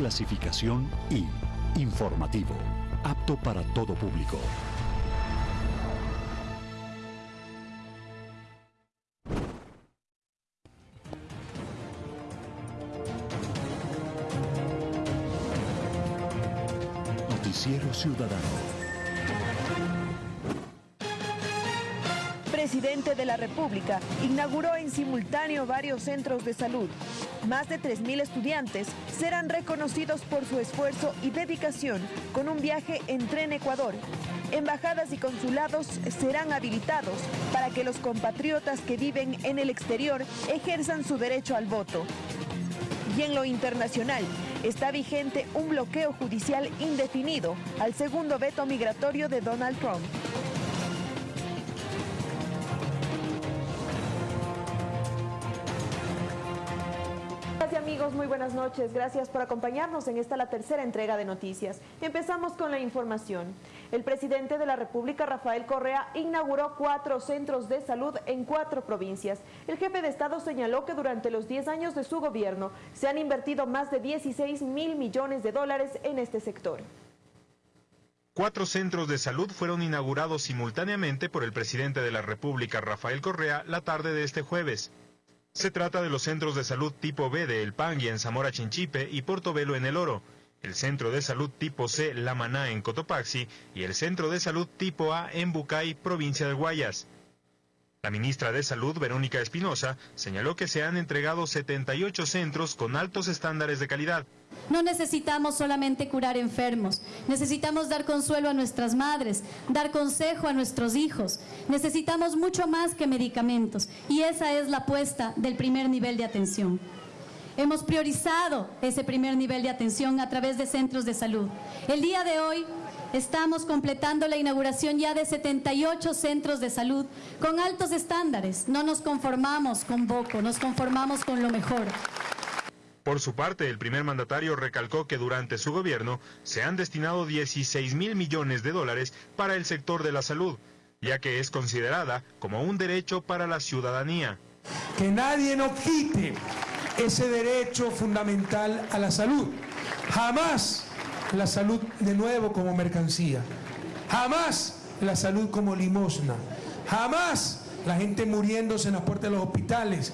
clasificación I, informativo, apto para todo público. Noticiero Ciudadano. presidente de la República inauguró en simultáneo varios centros de salud. Más de 3.000 estudiantes serán reconocidos por su esfuerzo y dedicación con un viaje en tren Ecuador. Embajadas y consulados serán habilitados para que los compatriotas que viven en el exterior ejerzan su derecho al voto. Y en lo internacional, está vigente un bloqueo judicial indefinido al segundo veto migratorio de Donald Trump. Muy buenas noches. Gracias por acompañarnos en esta la tercera entrega de noticias. Empezamos con la información. El presidente de la República, Rafael Correa, inauguró cuatro centros de salud en cuatro provincias. El jefe de Estado señaló que durante los 10 años de su gobierno se han invertido más de 16 mil millones de dólares en este sector. Cuatro centros de salud fueron inaugurados simultáneamente por el presidente de la República, Rafael Correa, la tarde de este jueves. Se trata de los centros de salud tipo B de El Pangui en Zamora Chinchipe y Portobelo en El Oro, el centro de salud tipo C La Maná en Cotopaxi y el centro de salud tipo A en Bucay, provincia de Guayas. La ministra de Salud, Verónica Espinosa, señaló que se han entregado 78 centros con altos estándares de calidad. No necesitamos solamente curar enfermos, necesitamos dar consuelo a nuestras madres, dar consejo a nuestros hijos. Necesitamos mucho más que medicamentos y esa es la apuesta del primer nivel de atención. Hemos priorizado ese primer nivel de atención a través de centros de salud. El día de hoy Estamos completando la inauguración ya de 78 centros de salud con altos estándares. No nos conformamos con poco, nos conformamos con lo mejor. Por su parte, el primer mandatario recalcó que durante su gobierno se han destinado 16 mil millones de dólares para el sector de la salud, ya que es considerada como un derecho para la ciudadanía. Que nadie nos quite ese derecho fundamental a la salud. Jamás la salud de nuevo como mercancía. Jamás la salud como limosna. Jamás la gente muriéndose en las puertas de los hospitales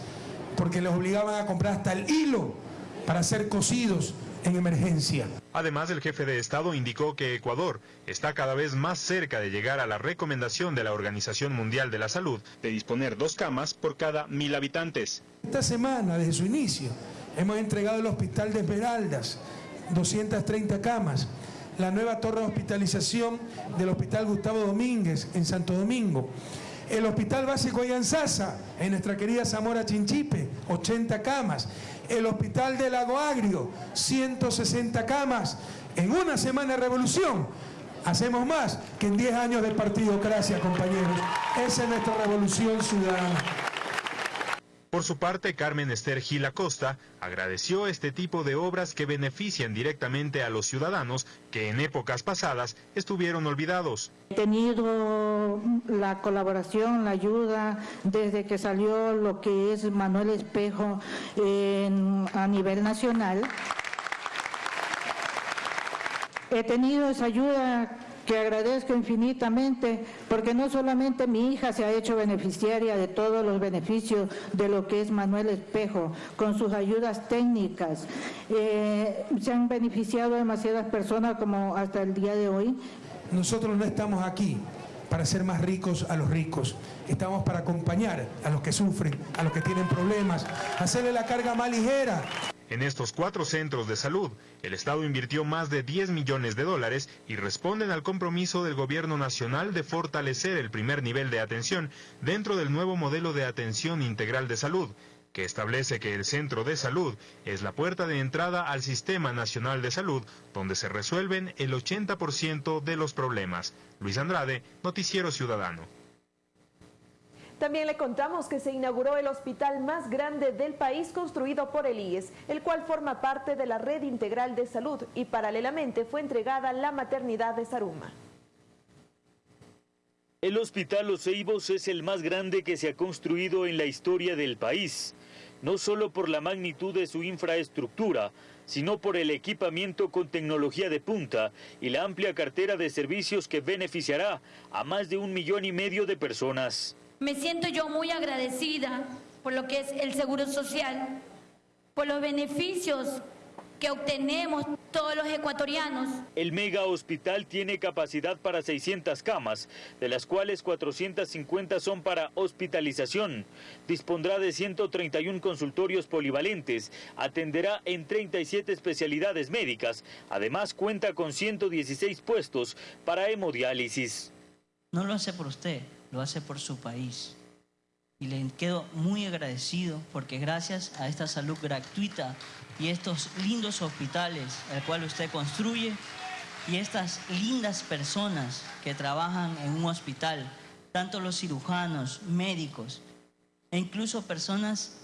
porque les obligaban a comprar hasta el hilo para ser cosidos en emergencia. Además, el jefe de Estado indicó que Ecuador está cada vez más cerca de llegar a la recomendación de la Organización Mundial de la Salud de disponer dos camas por cada mil habitantes. Esta semana, desde su inicio, hemos entregado el Hospital de Esmeraldas, 230 camas. La nueva torre de hospitalización del Hospital Gustavo Domínguez en Santo Domingo. El Hospital Básico Yanzasa en nuestra querida Zamora Chinchipe, 80 camas. El Hospital de Lago Agrio, 160 camas. En una semana de revolución, hacemos más que en 10 años de partidocracia, compañeros. Esa es nuestra revolución ciudadana. Por su parte, Carmen Esther Gil Acosta agradeció este tipo de obras que benefician directamente a los ciudadanos que en épocas pasadas estuvieron olvidados. He tenido la colaboración, la ayuda desde que salió lo que es Manuel Espejo a nivel nacional. He tenido esa ayuda que agradezco infinitamente porque no solamente mi hija se ha hecho beneficiaria de todos los beneficios de lo que es Manuel Espejo, con sus ayudas técnicas, eh, se han beneficiado demasiadas personas como hasta el día de hoy. Nosotros no estamos aquí para ser más ricos a los ricos. Estamos para acompañar a los que sufren, a los que tienen problemas, hacerle la carga más ligera. En estos cuatro centros de salud, el Estado invirtió más de 10 millones de dólares y responden al compromiso del Gobierno Nacional de fortalecer el primer nivel de atención dentro del nuevo modelo de atención integral de salud, que establece que el centro de salud es la puerta de entrada al Sistema Nacional de Salud, donde se resuelven el 80% de los problemas. Luis Andrade, Noticiero Ciudadano. También le contamos que se inauguró el hospital más grande del país construido por el IES, el cual forma parte de la red integral de salud y paralelamente fue entregada la maternidad de Saruma. El Hospital Los Ceibos es el más grande que se ha construido en la historia del país, no solo por la magnitud de su infraestructura, sino por el equipamiento con tecnología de punta y la amplia cartera de servicios que beneficiará a más de un millón y medio de personas. Me siento yo muy agradecida por lo que es el Seguro Social, por los beneficios que obtenemos todos los ecuatorianos. El mega hospital tiene capacidad para 600 camas, de las cuales 450 son para hospitalización. Dispondrá de 131 consultorios polivalentes, atenderá en 37 especialidades médicas. Además cuenta con 116 puestos para hemodiálisis. No lo hace por usted, lo hace por su país. Y le quedo muy agradecido porque gracias a esta salud gratuita y estos lindos hospitales el cual usted construye y estas lindas personas que trabajan en un hospital, tanto los cirujanos, médicos e incluso personas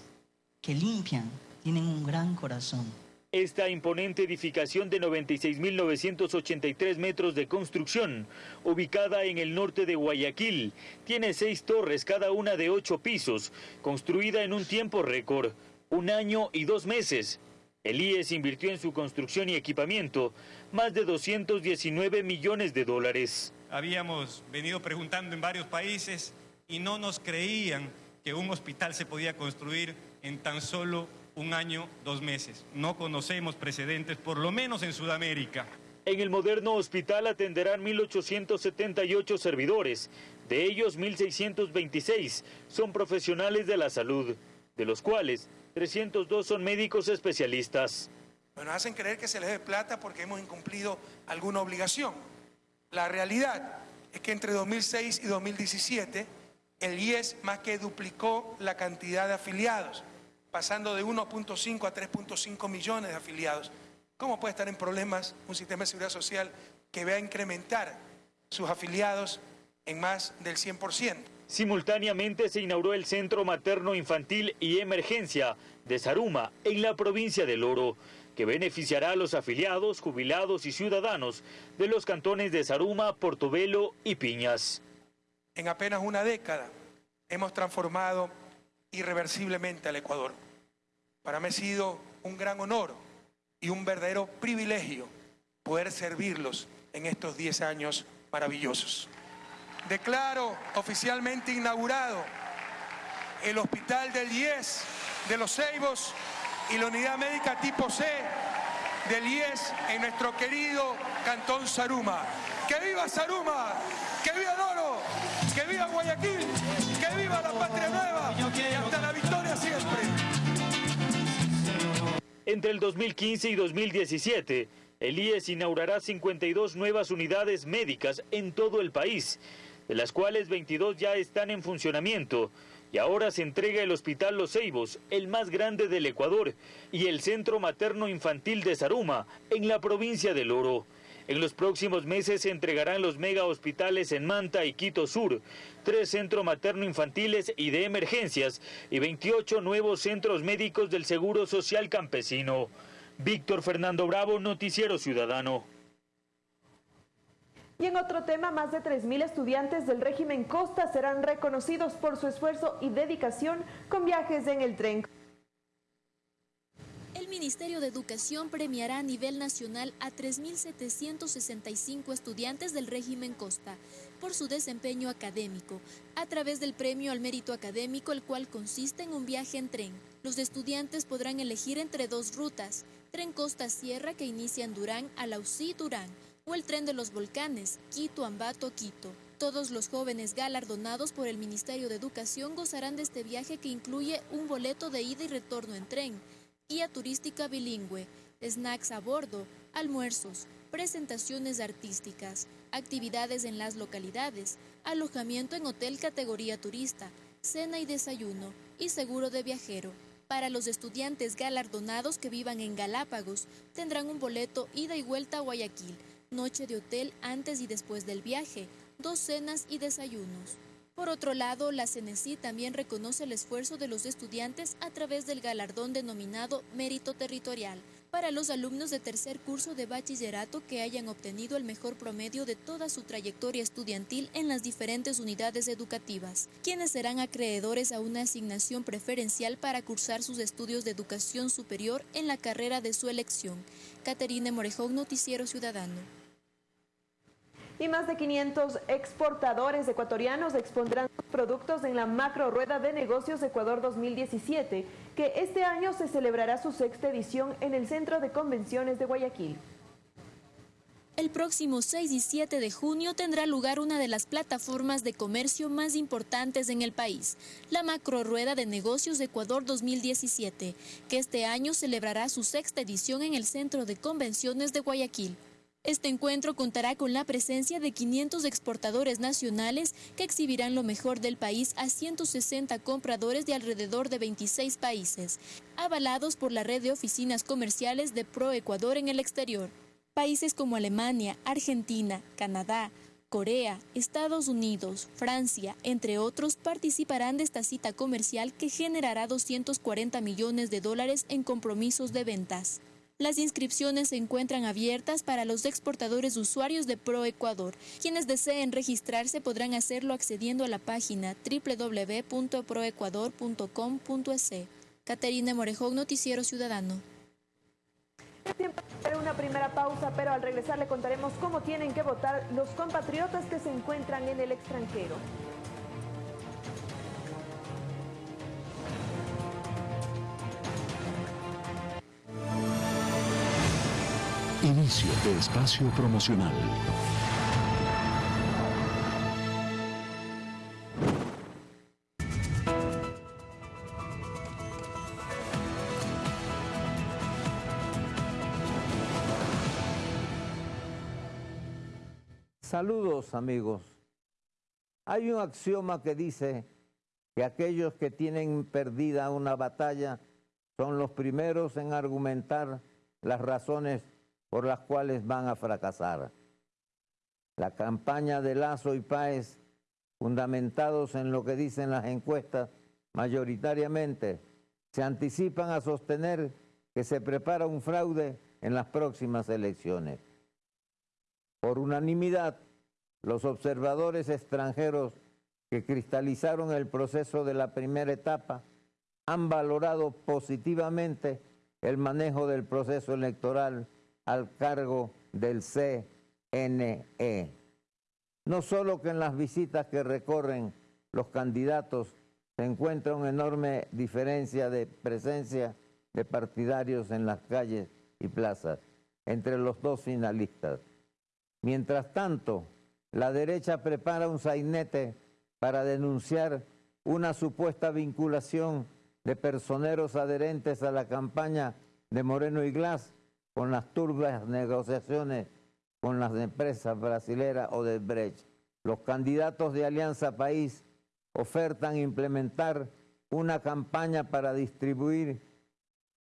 que limpian, tienen un gran corazón. Esta imponente edificación de 96.983 metros de construcción, ubicada en el norte de Guayaquil, tiene seis torres, cada una de ocho pisos, construida en un tiempo récord, un año y dos meses. El IES invirtió en su construcción y equipamiento más de 219 millones de dólares. Habíamos venido preguntando en varios países y no nos creían que un hospital se podía construir en tan solo un año, dos meses. No conocemos precedentes, por lo menos en Sudamérica. En el moderno hospital atenderán 1.878 servidores, de ellos 1.626 son profesionales de la salud, de los cuales 302 son médicos especialistas. Bueno, hacen creer que se les dé plata porque hemos incumplido alguna obligación. La realidad es que entre 2006 y 2017 el IES más que duplicó la cantidad de afiliados pasando de 1.5 a 3.5 millones de afiliados. ¿Cómo puede estar en problemas un sistema de seguridad social que vea incrementar sus afiliados en más del 100%? Simultáneamente se inauguró el Centro Materno Infantil y Emergencia de Saruma, en la provincia del Oro, que beneficiará a los afiliados, jubilados y ciudadanos de los cantones de Saruma, Portobelo y Piñas. En apenas una década hemos transformado irreversiblemente al Ecuador. Para mí ha sido un gran honor y un verdadero privilegio poder servirlos en estos 10 años maravillosos. Declaro oficialmente inaugurado el Hospital del IES de los Ceibos y la Unidad Médica Tipo C del IES en nuestro querido Cantón Saruma. ¡Que viva Saruma! ¡Que viva Doro! ¡Que viva Guayaquil! ¡Que viva la Patria Nueva! Entre el 2015 y 2017, el IES inaugurará 52 nuevas unidades médicas en todo el país, de las cuales 22 ya están en funcionamiento. Y ahora se entrega el Hospital Los Ceibos, el más grande del Ecuador, y el Centro Materno Infantil de Saruma, en la provincia del Oro. En los próximos meses se entregarán los mega hospitales en Manta y Quito Sur, tres centros materno-infantiles y de emergencias y 28 nuevos centros médicos del Seguro Social Campesino. Víctor Fernando Bravo, Noticiero Ciudadano. Y en otro tema, más de 3.000 estudiantes del régimen Costa serán reconocidos por su esfuerzo y dedicación con viajes en el tren. Ministerio de Educación premiará a nivel nacional a 3.765 estudiantes del régimen Costa por su desempeño académico, a través del premio al mérito académico, el cual consiste en un viaje en tren. Los estudiantes podrán elegir entre dos rutas, tren Costa-Sierra que inicia en Durán a Lausí-Durán, o el tren de los volcanes, Quito-Ambato-Quito. Todos los jóvenes galardonados por el Ministerio de Educación gozarán de este viaje que incluye un boleto de ida y retorno en tren, guía turística bilingüe, snacks a bordo, almuerzos, presentaciones artísticas, actividades en las localidades, alojamiento en hotel categoría turista, cena y desayuno y seguro de viajero. Para los estudiantes galardonados que vivan en Galápagos, tendrán un boleto ida y vuelta a Guayaquil, noche de hotel antes y después del viaje, dos cenas y desayunos. Por otro lado, la CNECI también reconoce el esfuerzo de los estudiantes a través del galardón denominado Mérito Territorial, para los alumnos de tercer curso de bachillerato que hayan obtenido el mejor promedio de toda su trayectoria estudiantil en las diferentes unidades educativas, quienes serán acreedores a una asignación preferencial para cursar sus estudios de educación superior en la carrera de su elección. Caterine Morejón, Noticiero Ciudadano y más de 500 exportadores ecuatorianos expondrán sus productos en la macro rueda de negocios Ecuador 2017, que este año se celebrará su sexta edición en el Centro de Convenciones de Guayaquil. El próximo 6 y 7 de junio tendrá lugar una de las plataformas de comercio más importantes en el país, la Macro Rueda de Negocios Ecuador 2017, que este año celebrará su sexta edición en el Centro de Convenciones de Guayaquil. Este encuentro contará con la presencia de 500 exportadores nacionales que exhibirán lo mejor del país a 160 compradores de alrededor de 26 países, avalados por la red de oficinas comerciales de Pro Ecuador en el exterior. Países como Alemania, Argentina, Canadá, Corea, Estados Unidos, Francia, entre otros, participarán de esta cita comercial que generará 240 millones de dólares en compromisos de ventas. Las inscripciones se encuentran abiertas para los exportadores usuarios de ProEcuador. Quienes deseen registrarse podrán hacerlo accediendo a la página www.proecuador.com.es. Caterina Morejón, Noticiero Ciudadano. Tiempo para una primera pausa, pero al regresar le contaremos cómo tienen que votar los compatriotas que se encuentran en el extranjero. Inicio de espacio promocional. Saludos amigos. Hay un axioma que dice que aquellos que tienen perdida una batalla son los primeros en argumentar las razones por las cuales van a fracasar. La campaña de Lazo y Páez, fundamentados en lo que dicen las encuestas, mayoritariamente se anticipan a sostener que se prepara un fraude en las próximas elecciones. Por unanimidad, los observadores extranjeros que cristalizaron el proceso de la primera etapa han valorado positivamente el manejo del proceso electoral al cargo del CNE. No solo que en las visitas que recorren los candidatos se encuentra una enorme diferencia de presencia de partidarios en las calles y plazas entre los dos finalistas. Mientras tanto, la derecha prepara un sainete para denunciar una supuesta vinculación de personeros adherentes a la campaña de Moreno y Glass con las turbias negociaciones con las empresas brasileras o de Brecht. Los candidatos de Alianza País ofertan implementar una campaña para distribuir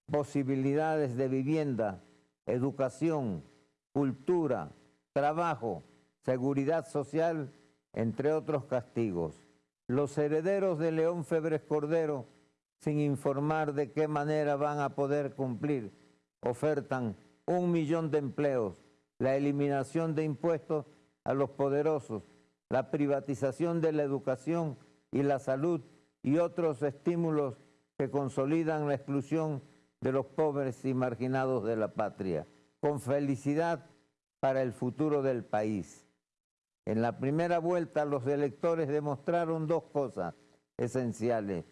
posibilidades de vivienda, educación, cultura, trabajo, seguridad social, entre otros castigos. Los herederos de León Febres Cordero, sin informar de qué manera van a poder cumplir ofertan un millón de empleos, la eliminación de impuestos a los poderosos, la privatización de la educación y la salud y otros estímulos que consolidan la exclusión de los pobres y marginados de la patria, con felicidad para el futuro del país. En la primera vuelta los electores demostraron dos cosas esenciales,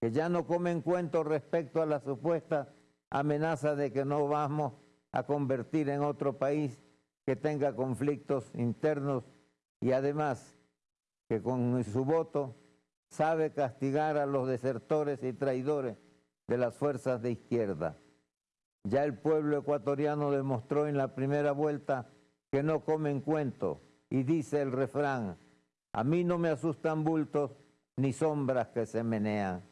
que ya no comen cuento respecto a la supuesta amenaza de que no vamos a convertir en otro país que tenga conflictos internos y además que con su voto sabe castigar a los desertores y traidores de las fuerzas de izquierda. Ya el pueblo ecuatoriano demostró en la primera vuelta que no comen cuento y dice el refrán, a mí no me asustan bultos ni sombras que se menean.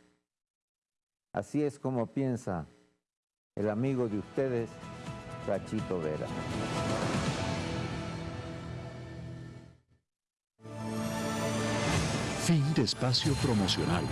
Así es como piensa el amigo de ustedes, Cachito Vera. Fin de espacio promocional.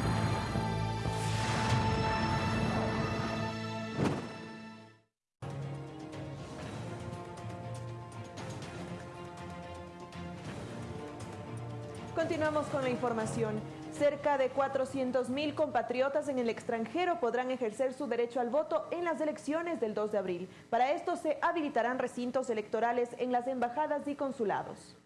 Continuamos con la información. Cerca de 400.000 compatriotas en el extranjero podrán ejercer su derecho al voto en las elecciones del 2 de abril. Para esto se habilitarán recintos electorales en las embajadas y consulados.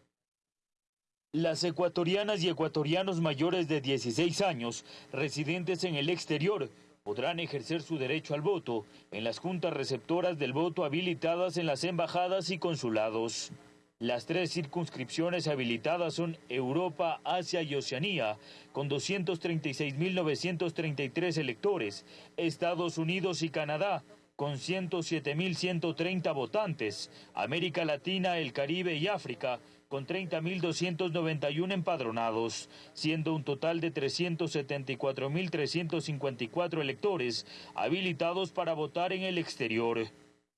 Las ecuatorianas y ecuatorianos mayores de 16 años, residentes en el exterior, podrán ejercer su derecho al voto en las juntas receptoras del voto habilitadas en las embajadas y consulados. Las tres circunscripciones habilitadas son Europa, Asia y Oceanía, con 236.933 electores, Estados Unidos y Canadá, con 107.130 votantes, América Latina, el Caribe y África, con 30.291 empadronados, siendo un total de 374.354 electores habilitados para votar en el exterior.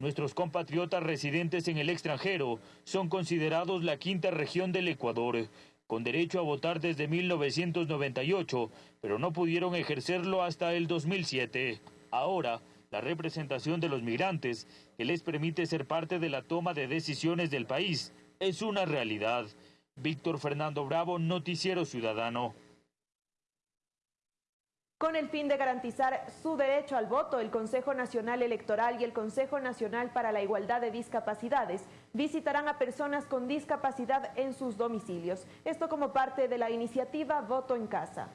Nuestros compatriotas residentes en el extranjero son considerados la quinta región del Ecuador, con derecho a votar desde 1998, pero no pudieron ejercerlo hasta el 2007. Ahora, la representación de los migrantes, que les permite ser parte de la toma de decisiones del país, es una realidad. Víctor Fernando Bravo, Noticiero Ciudadano. Con el fin de garantizar su derecho al voto, el Consejo Nacional Electoral y el Consejo Nacional para la Igualdad de Discapacidades visitarán a personas con discapacidad en sus domicilios. Esto como parte de la iniciativa Voto en Casa.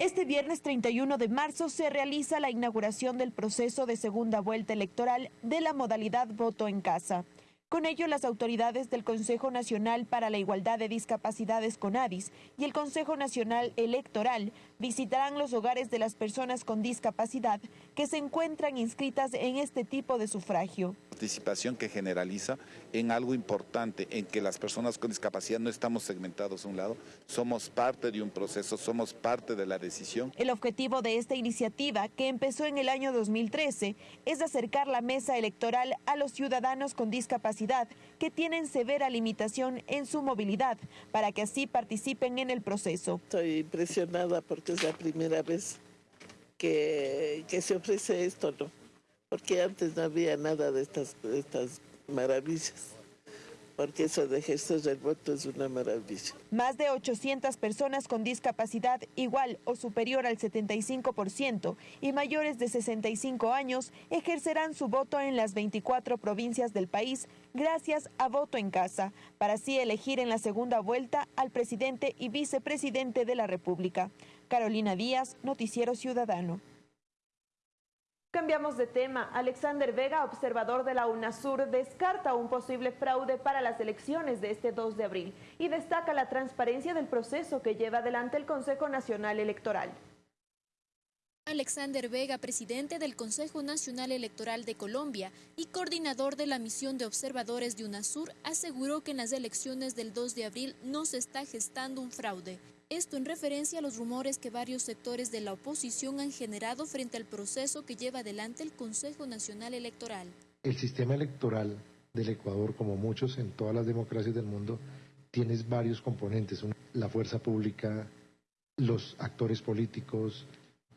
Este viernes 31 de marzo se realiza la inauguración del proceso de segunda vuelta electoral de la modalidad Voto en Casa. Con ello, las autoridades del Consejo Nacional para la Igualdad de Discapacidades CONADIS y el Consejo Nacional Electoral visitarán los hogares de las personas con discapacidad que se encuentran inscritas en este tipo de sufragio participación que generaliza en algo importante, en que las personas con discapacidad no estamos segmentados a un lado, somos parte de un proceso, somos parte de la decisión. El objetivo de esta iniciativa, que empezó en el año 2013, es acercar la mesa electoral a los ciudadanos con discapacidad que tienen severa limitación en su movilidad, para que así participen en el proceso. Estoy impresionada porque es la primera vez que, se ofrece esto, ¿no? porque antes no había nada de estas, estas maravillas porque eso de gestos del voto es una maravilla. Más de 800 personas con discapacidad igual o superior al 75% y mayores de 65 años ejercerán su voto en las 24 provincias del país gracias a voto en casa, para así elegir en la segunda vuelta al presidente y vicepresidente de la República. Carolina Díaz, Noticiero Ciudadano. Cambiamos de tema. Alexander Vega, observador de la UNASUR, descarta un posible fraude para las elecciones de este 2 de abril y destaca la transparencia del proceso que lleva adelante el Consejo Nacional Electoral. Alexander Vega, presidente del Consejo Nacional Electoral de Colombia y coordinador de la misión de observadores de UNASUR, aseguró que en las elecciones del 2 de abril no se está gestando un fraude. Esto en referencia a los rumores que varios sectores de la oposición han generado frente al proceso que lleva adelante el Consejo Nacional Electoral. El sistema electoral del Ecuador, como muchos en todas las democracias del mundo, tiene varios componentes. La fuerza pública, los actores políticos,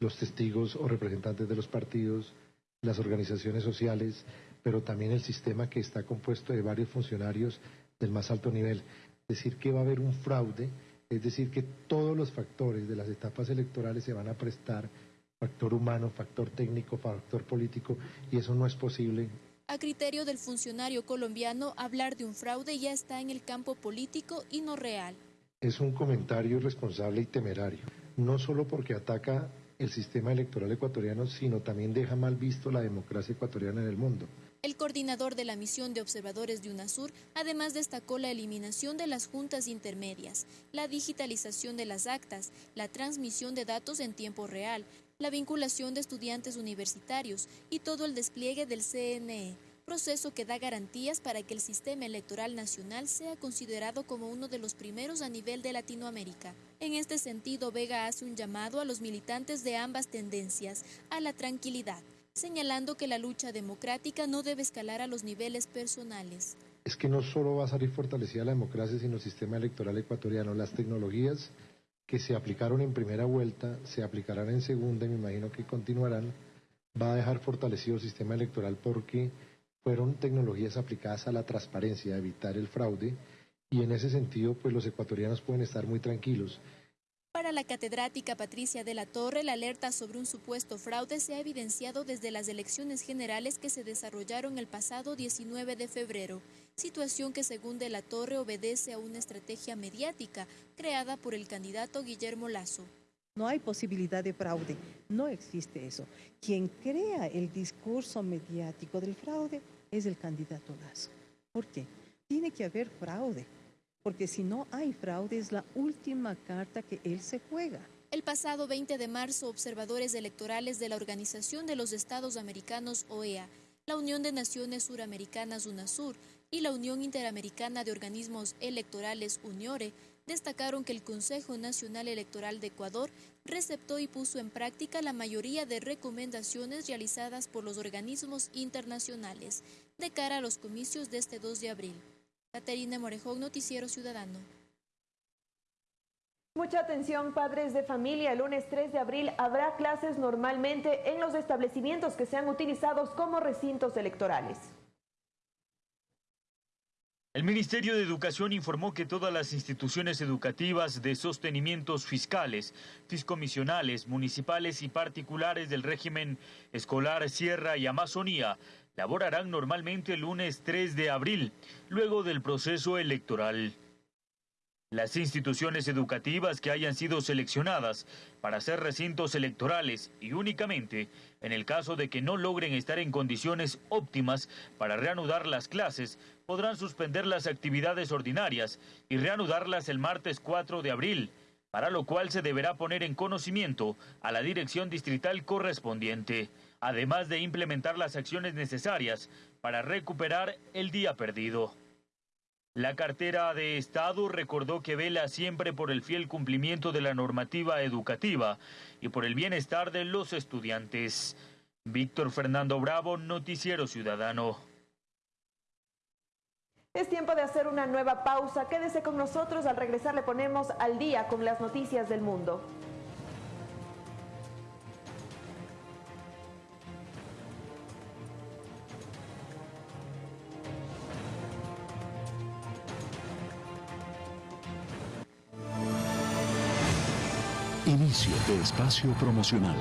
los testigos o representantes de los partidos, las organizaciones sociales, pero también el sistema que está compuesto de varios funcionarios del más alto nivel. Es decir, que va a haber un fraude es decir, que todos los factores de las etapas electorales se van a prestar, factor humano, factor técnico, factor político, y eso no es posible. A criterio del funcionario colombiano, hablar de un fraude ya está en el campo político y no real. Es un comentario irresponsable y temerario, no solo porque ataca el sistema electoral ecuatoriano, sino también deja mal visto la democracia ecuatoriana en el mundo. El coordinador de la misión de observadores de UNASUR además destacó la eliminación de las juntas intermedias, la digitalización de las actas, la transmisión de datos en tiempo real, la vinculación de estudiantes universitarios y todo el despliegue del CNE, proceso que da garantías para que el sistema electoral nacional sea considerado como uno de los primeros a nivel de Latinoamérica. En este sentido, Vega hace un llamado a los militantes de ambas tendencias a la tranquilidad señalando que la lucha democrática no debe escalar a los niveles personales. Es que no solo va a salir fortalecida la democracia, sino el sistema electoral ecuatoriano. Las tecnologías que se aplicaron en primera vuelta se aplicarán en segunda y me imagino que continuarán. Va a dejar fortalecido el sistema electoral porque fueron tecnologías aplicadas a la transparencia, a evitar el fraude y en ese sentido pues los ecuatorianos pueden estar muy tranquilos. Para la catedrática Patricia de la Torre, la alerta sobre un supuesto fraude se ha evidenciado desde las elecciones generales que se desarrollaron el pasado 19 de febrero, situación que según de la Torre obedece a una estrategia mediática creada por el candidato Guillermo Lazo. No hay posibilidad de fraude, no existe eso. Quien crea el discurso mediático del fraude es el candidato Lazo. ¿Por qué? Tiene que haber fraude porque si no hay fraude es la última carta que él se juega. El pasado 20 de marzo, observadores electorales de la Organización de los Estados Americanos, OEA, la Unión de Naciones Suramericanas, UNASUR, y la Unión Interamericana de Organismos Electorales, UNIORE, destacaron que el Consejo Nacional Electoral de Ecuador receptó y puso en práctica la mayoría de recomendaciones realizadas por los organismos internacionales de cara a los comicios de este 2 de abril. Caterina Morejón, Noticiero Ciudadano. Mucha atención, padres de familia. El lunes 3 de abril habrá clases normalmente en los establecimientos que sean utilizados como recintos electorales. El Ministerio de Educación informó que todas las instituciones educativas de sostenimientos fiscales, fiscomisionales, municipales y particulares del régimen escolar Sierra y Amazonía laborarán normalmente el lunes 3 de abril, luego del proceso electoral. Las instituciones educativas que hayan sido seleccionadas para ser recintos electorales y únicamente en el caso de que no logren estar en condiciones óptimas para reanudar las clases, podrán suspender las actividades ordinarias y reanudarlas el martes 4 de abril, para lo cual se deberá poner en conocimiento a la dirección distrital correspondiente además de implementar las acciones necesarias para recuperar el día perdido. La cartera de Estado recordó que vela siempre por el fiel cumplimiento de la normativa educativa y por el bienestar de los estudiantes. Víctor Fernando Bravo, Noticiero Ciudadano. Es tiempo de hacer una nueva pausa. Quédese con nosotros. Al regresar le ponemos al día con las noticias del mundo. Inicio de espacio promocional.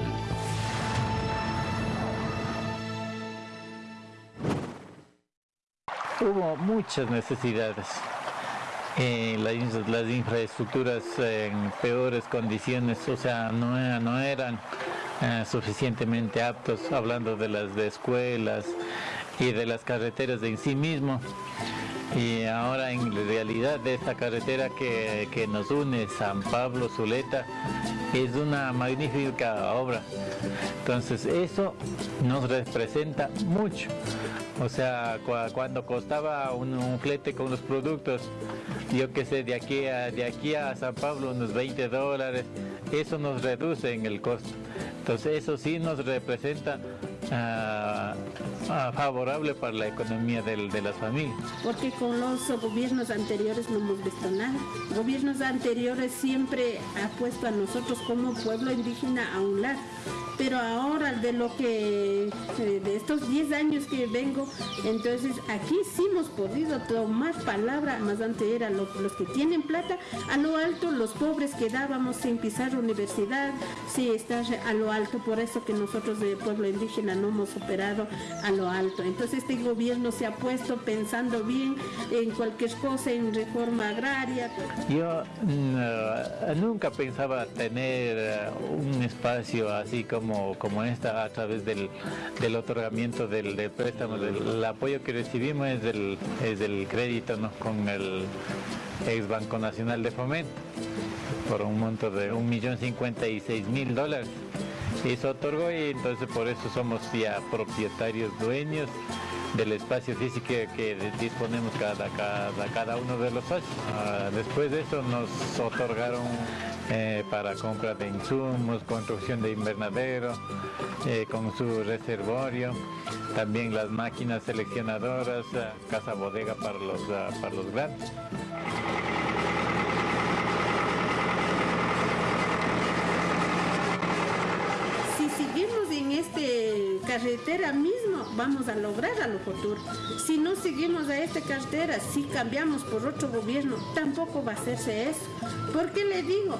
Hubo muchas necesidades. Las, infraestructuras en peores condiciones, o sea, no, eran eh, suficientemente aptos, hablando de las de escuelas y de las carreteras en sí mismo y ahora en realidad de esta carretera que, nos une San Pablo Zuleta es una magnífica obra. Entonces eso nos representa mucho. O sea cuando costaba un, flete con los productos yo que sé de aquí a de aquí a San Pablo unos 20 dólares eso nos reduce en el costo. Entonces eso sí nos representa favorable para la economía de las familias. Porque con los gobiernos anteriores no hemos visto nada. Gobiernos anteriores siempre ha puesto a nosotros como pueblo indígena a un lado pero ahora de lo que, eh, de estos 10 años que vengo, entonces aquí sí hemos podido tomar palabra, más antes eran los, que tienen plata, a lo alto los pobres quedábamos sin pisar universidad, sin estar a lo alto, por eso que nosotros de pueblo indígena no hemos operado a lo alto. Entonces este gobierno se ha puesto pensando bien en cualquier cosa, en reforma agraria. Yo mm, nunca pensaba tener eh, un espacio así como como, esta a través del, otorgamiento del, préstamo. el apoyo que recibimos es del, es del crédito con el ex Banco Nacional de Fomento por un monto de 1.056.000 dólares. Y se otorgó y entonces por eso somos ya propietarios dueños del espacio físico que disponemos cada, cada, cada uno de los socios. Ah, después de eso nos otorgaron eh, para compra de insumos, construcción de invernadero, eh, con su reservorio, también las máquinas seleccionadoras, eh, casa bodega para los, para los grandes. Si seguimos en este carretera mismo vamos a lograr a lo futuro. Si no seguimos a esta carretera, si cambiamos por otro gobierno, tampoco va a hacerse eso. ¿Por qué le digo?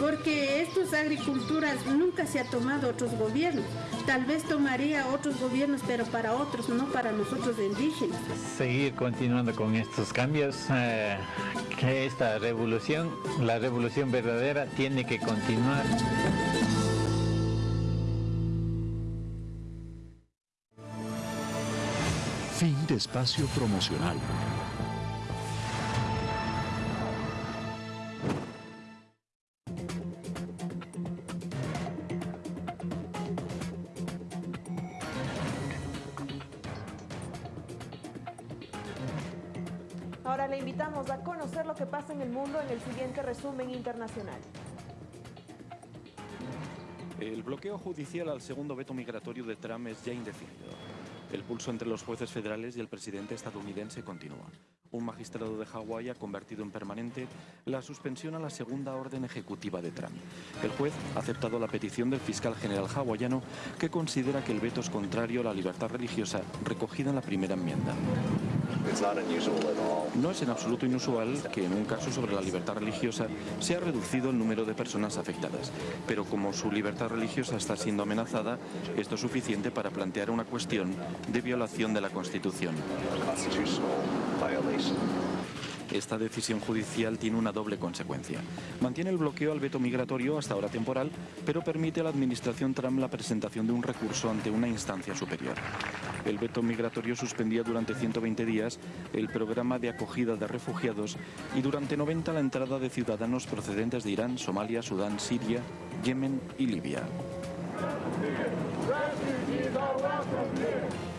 Porque estas agriculturas nunca se ha tomado otros gobiernos. Tal vez tomaría otros gobiernos, pero para otros, no para nosotros indígenas. Seguir continuando con estos cambios, eh, que esta revolución, la revolución verdadera, tiene que continuar. Fin de espacio promocional. Ahora le invitamos a conocer lo que pasa en el mundo en el siguiente resumen internacional. El bloqueo judicial al segundo veto migratorio de Trump es ya indefinido. El pulso entre los jueces federales y el presidente estadounidense continúa. Un magistrado de Hawái ha convertido en permanente la suspensión a la segunda orden ejecutiva de Trump. El juez ha aceptado la petición del fiscal general hawaiano que considera que el veto es contrario a la libertad religiosa recogida en la primera enmienda. No es en absoluto inusual que en un caso sobre la libertad religiosa se ha reducido el número de personas afectadas, pero como su libertad religiosa está siendo amenazada, esto es suficiente para plantear una cuestión de violación de la Constitución. Esta decisión judicial tiene una doble consecuencia. Mantiene el bloqueo al veto migratorio hasta ahora temporal, pero permite a la administración Trump la presentación de un recurso ante una instancia superior. El veto migratorio suspendía durante 120 días el programa de acogida de refugiados y durante 90 la entrada de ciudadanos procedentes de Irán, Somalia, Sudán, Siria, Yemen y Libia.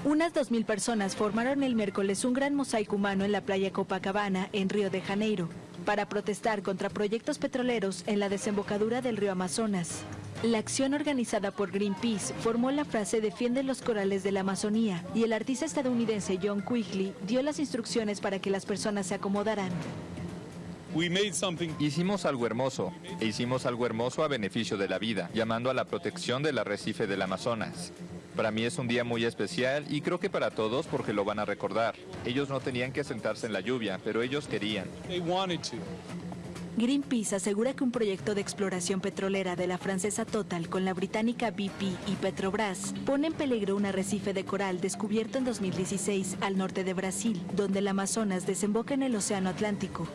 Unas 2.000 personas formaron el miércoles un gran mosaico humano en la playa Copacabana, en Río de Janeiro, para protestar contra proyectos petroleros en la desembocadura del río Amazonas. La acción organizada por Greenpeace formó la frase Defiende los corales de la Amazonía y el artista estadounidense John Quigley dio las instrucciones para que las personas se acomodaran. Hicimos algo hermoso, e hicimos algo hermoso a beneficio de la vida, llamando a la protección del arrecife del Amazonas. Para mí es un día muy especial y creo que para todos porque lo van a recordar. Ellos no tenían que sentarse en la lluvia, pero ellos querían. Greenpeace asegura que un proyecto de exploración petrolera de la francesa Total con la británica BP y Petrobras pone en peligro un arrecife de coral descubierto en 2016 al norte de Brasil, donde el Amazonas desemboca en el Océano Atlántico.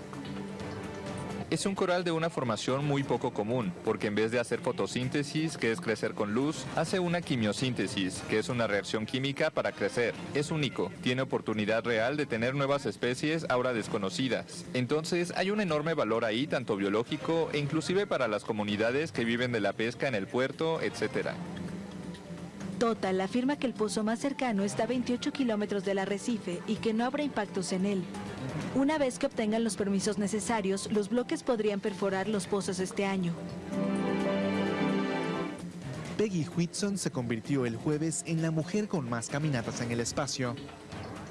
Es un coral de una formación muy poco común, porque en vez de hacer fotosíntesis, que es crecer con luz, hace una quimiosíntesis, que es una reacción química para crecer. Es único, tiene oportunidad real de tener nuevas especies ahora desconocidas. Entonces hay un enorme valor ahí, tanto biológico e inclusive para las comunidades que viven de la pesca en el puerto, etc. Total afirma que el pozo más cercano está a 28 kilómetros del arrecife y que no habrá impactos en él. Una vez que obtengan los permisos necesarios, los bloques podrían perforar los pozos este año. Peggy Whitson se convirtió el jueves en la mujer con más caminatas en el espacio.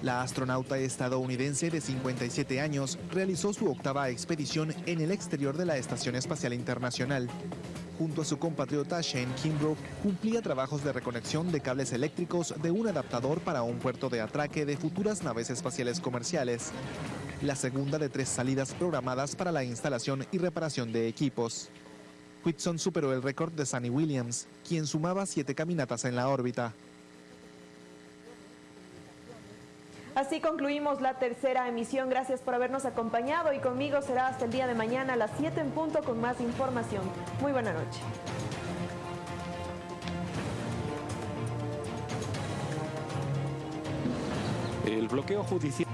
La astronauta estadounidense de 57 años realizó su octava expedición en el exterior de la Estación Espacial Internacional. Junto a su compatriota Shane Kimbrough, cumplía trabajos de reconexión de cables eléctricos de un adaptador para un puerto de atraque de futuras naves espaciales comerciales. La segunda de tres salidas programadas para la instalación y reparación de equipos. Whitson superó el récord de Sunny Williams, quien sumaba siete caminatas en la órbita. Así concluimos la tercera emisión. Gracias por habernos acompañado y conmigo será hasta el día de mañana a las 7 en punto con más información. Muy buena noche. El bloqueo judicial...